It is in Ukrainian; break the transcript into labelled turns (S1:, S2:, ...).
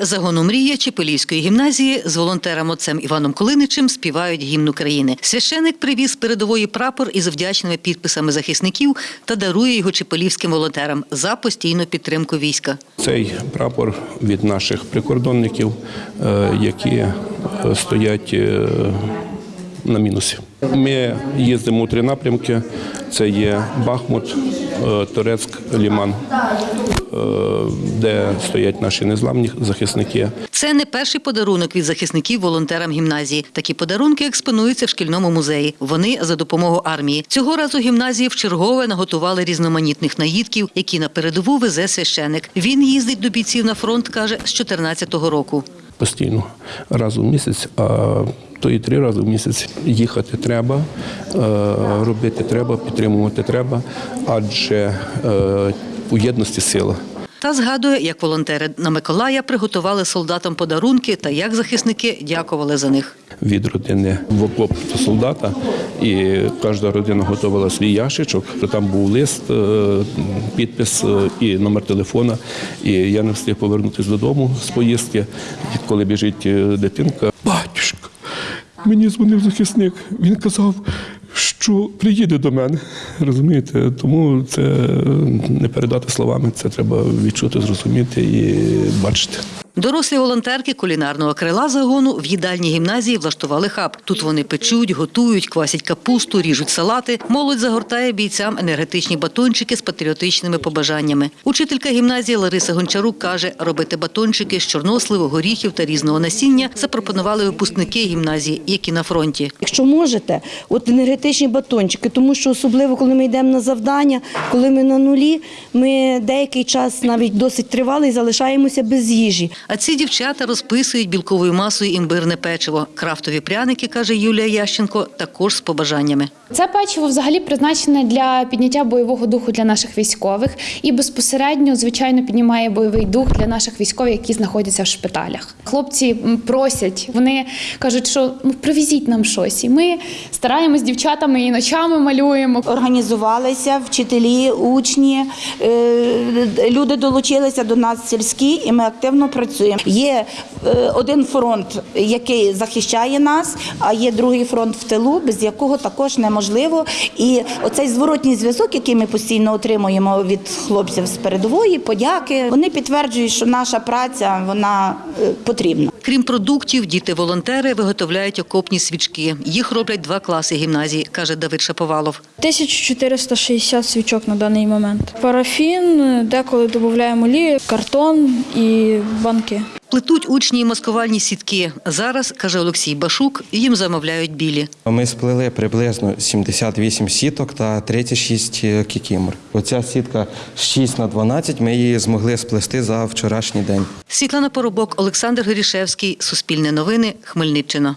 S1: загону мрія Чепелівської гімназії з волонтером отцем Іваном Колиничем співають гімн України. Священик привіз передової прапор із вдячними підписами захисників та дарує його чепелівським волонтерам за постійну підтримку війська.
S2: Цей прапор від наших прикордонників, е, які е, стоять е, на мінусі. Ми їздимо у три напрямки: це є Бахмут, Торецьк, Ліман, е, де стоять наші незламні захисники.
S1: Це не перший подарунок від захисників волонтерам гімназії. Такі подарунки експонуються в шкільному музеї. Вони за допомогою армії. Цього разу гімназії вчергове наготували різноманітних наїдків, які на передову везе священик. Він їздить до бійців на фронт, каже, з 14-го року.
S2: Постійно раз у місяць, а то і три рази в місяць їхати треба, е, робити треба, підтримувати треба, адже е, у єдності сила.
S1: Та згадує, як волонтери на Миколая приготували солдатам подарунки та як захисники дякували за них.
S2: Від родини в окоп солдата, і кожна родина готувала свій ящичок. Там був лист, е, підпис е, і номер телефона. І я не встиг повернутися додому з поїздки, коли біжить е, дитинка. Батюшка, мені дзвонив захисник. Він казав, що приїде до мене. Розумієте? Тому це не передати словами, це треба відчути, зрозуміти і бачити.
S1: Дорослі волонтерки кулінарного крила загону в їдальні гімназії влаштували хаб. Тут вони печуть, готують, квасять капусту, ріжуть салати. Молодь загортає бійцям енергетичні батончики з патріотичними побажаннями. Учителька гімназії Лариса Гончарук каже, робити батончики з чорносливу, горіхів та різного насіння запропонували випускники гімназії, які на фронті.
S3: Якщо можете, от енергетичні батончики, тому що особливо, коли ми йдемо на завдання, коли ми на нулі, ми деякий час навіть досить тривалий залишаємося без їжі.
S1: А ці дівчата розписують білковою масою імбирне печиво. Крафтові пряники, каже Юлія Ященко, також з побажаннями.
S4: Це печиво взагалі призначене для підняття бойового духу для наших військових і безпосередньо, звичайно, піднімає бойовий дух для наших військових, які знаходяться в шпиталях. Хлопці просять, вони кажуть, що ну привезіть нам щось. І ми стараємось з дівчатами і ночами малюємо.
S3: Організувалися вчителі, учні, е, люди долучилися до нас сільські, і ми активно працюємо. Є е, один фронт, який захищає нас, а є другий фронт в тилу, без якого також неможливо. І оцей зворотній зв'язок, який ми постійно отримуємо від хлопців з передової, подяки, вони підтверджують, що наша праця вона е, потрібна.
S1: Крім продуктів, діти-волонтери виготовляють окопні свічки. Їх роблять два класи гімназії, каже Давид Шаповалов.
S5: 1460 свічок на даний момент. Парафін, деколи додаємо олію, картон і банки.
S1: Плетуть учні і маскувальні сітки. Зараз, каже Олексій Башук, їм замовляють білі.
S6: Ми сплели приблизно 78 сіток та 36 кікімор. Оця сітка 6 на 12, ми її змогли сплести за вчорашній день.
S1: Світлана Поробок, Олександр Горішевський, Суспільне новини, Хмельниччина.